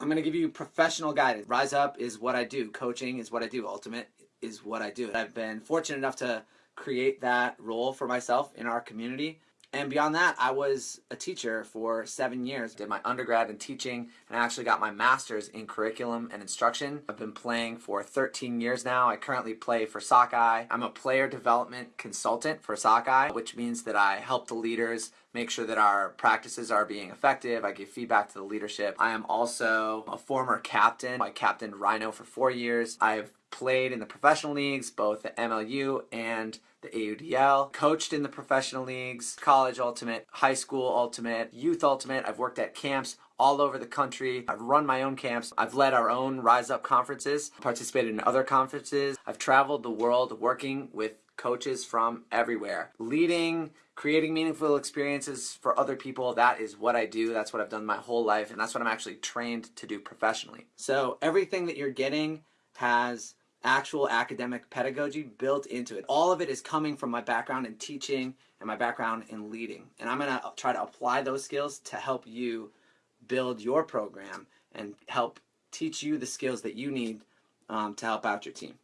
I'm going to give you professional guidance. Rise Up is what I do. Coaching is what I do. Ultimate is what I do. I've been fortunate enough to create that role for myself in our community. And beyond that, I was a teacher for seven years. Did my undergrad in teaching and I actually got my master's in curriculum and instruction. I've been playing for 13 years now. I currently play for Sockeye. I'm a player development consultant for Sockeye, which means that I help the leaders make sure that our practices are being effective. I give feedback to the leadership. I am also a former captain. I captained Rhino for four years. I've played in the professional leagues, both the MLU and the AUDL, coached in the professional leagues, college ultimate, high school ultimate, youth ultimate. I've worked at camps all over the country. I've run my own camps. I've led our own Rise Up conferences, participated in other conferences. I've traveled the world working with coaches from everywhere. Leading, creating meaningful experiences for other people, that is what I do. That's what I've done my whole life, and that's what I'm actually trained to do professionally. So everything that you're getting has actual academic pedagogy built into it. All of it is coming from my background in teaching and my background in leading. And I'm going to try to apply those skills to help you build your program and help teach you the skills that you need um, to help out your team.